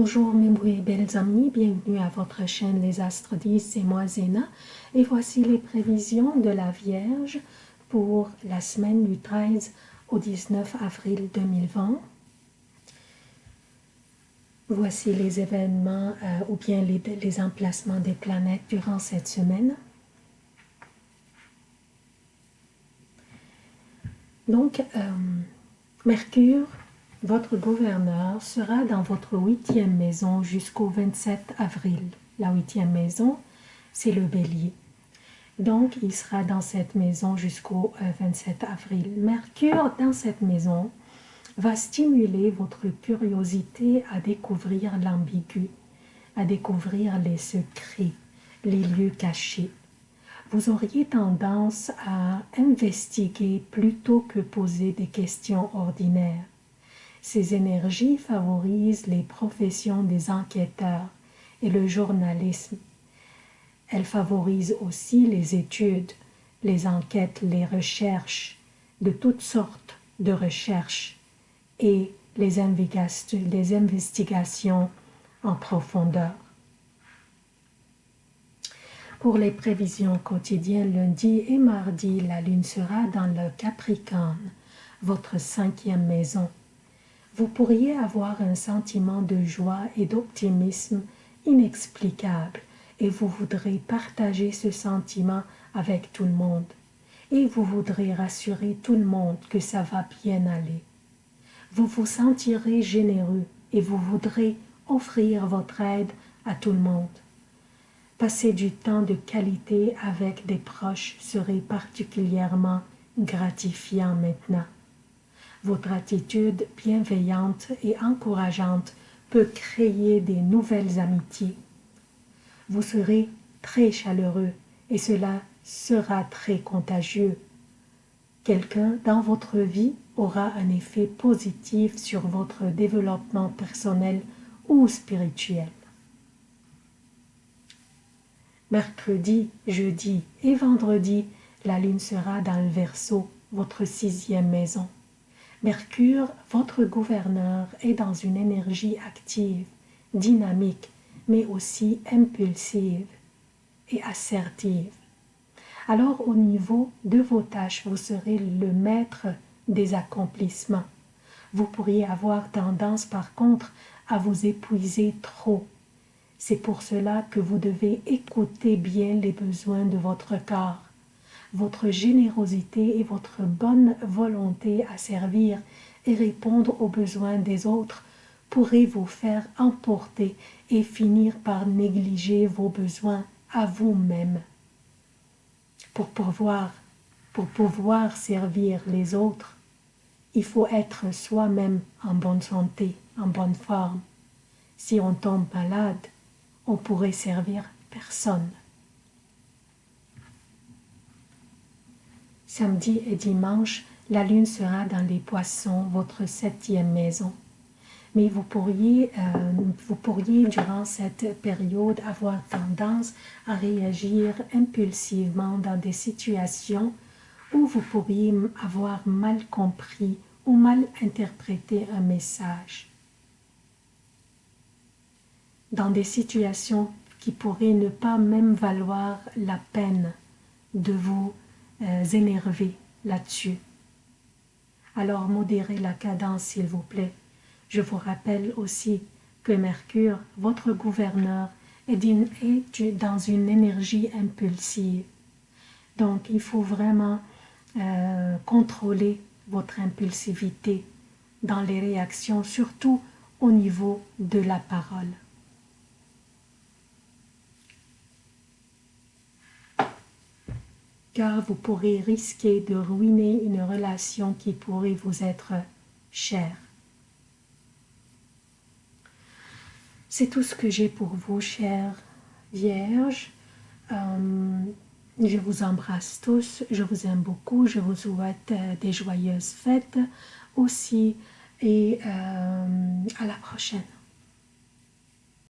Bonjour mes belles amis, bienvenue à votre chaîne Les Astres 10, c'est moi Zéna et voici les prévisions de la Vierge pour la semaine du 13 au 19 avril 2020. Voici les événements euh, ou bien les, emplacements des planètes durant cette semaine. Donc, euh, Mercure votre gouverneur sera dans votre huitième maison jusqu'au 27 avril. La huitième maison, c'est le bélier. Donc, il sera dans cette maison jusqu'au 27 euh, avril. Mercure, dans cette maison, va stimuler votre curiosité à découvrir l'ambigu, à découvrir les secrets, les lieux cachés. Vous auriez tendance à investiguer plutôt que poser des questions ordinaires. Ces énergies favorisent les professions des enquêteurs et le journalisme. Elles favorisent aussi les études, les enquêtes, les recherches, de toutes sortes de recherches et les, investigations en profondeur. Pour les prévisions quotidiennes lundi et mardi, la lune sera dans le Capricorne, votre cinquième maison vous pourriez avoir un sentiment de joie et d'optimisme inexplicable et vous voudrez partager ce sentiment avec tout le monde et vous voudrez rassurer tout le monde que ça va bien aller. Vous vous sentirez généreux et vous voudrez offrir votre aide à tout le monde. Passer du temps de qualité avec des proches serait particulièrement gratifiant maintenant. Votre attitude bienveillante et encourageante peut créer des nouvelles amitiés. Vous serez très chaleureux et cela sera très contagieux. Quelqu'un dans votre vie aura un effet positif sur votre développement personnel ou spirituel. Mercredi, jeudi et vendredi, la lune sera dans le Verseau, votre sixième maison. Mercure, votre gouverneur, est dans une énergie active, dynamique, mais aussi impulsive et assertive. Alors au niveau de vos tâches, vous serez le maître des accomplissements. Vous pourriez avoir tendance par contre à vous épuiser trop. C'est pour cela que vous devez écouter bien les besoins de votre corps votre générosité et votre bonne volonté à servir et répondre aux besoins des autres pourraient vous faire emporter et finir par négliger vos besoins à vous-même. Pour pouvoir, pour pouvoir servir les autres, il faut être soi-même en bonne santé, en bonne forme. Si on tombe malade, on pourrait servir personne. Samedi et dimanche, la lune sera dans les poissons, votre septième maison. Mais vous pourriez, euh, vous pourriez, durant cette période, avoir tendance à réagir impulsivement dans des situations où vous pourriez avoir mal compris ou mal interprété un message. Dans des situations qui pourraient ne pas même valoir la peine de vous euh, là-dessus. Alors modérez la cadence s'il vous plaît. Je vous rappelle aussi que Mercure, votre gouverneur, est, dans une énergie impulsive. Donc il faut vraiment euh, contrôler votre impulsivité dans les réactions, surtout au niveau de la parole. Car vous pourrez risquer de ruiner une relation qui pourrait vous être chère. C'est tout ce que j'ai pour vous, chères Vierges. Euh, je vous embrasse tous, je vous aime beaucoup, je vous souhaite euh, des joyeuses fêtes aussi et euh, à la prochaine.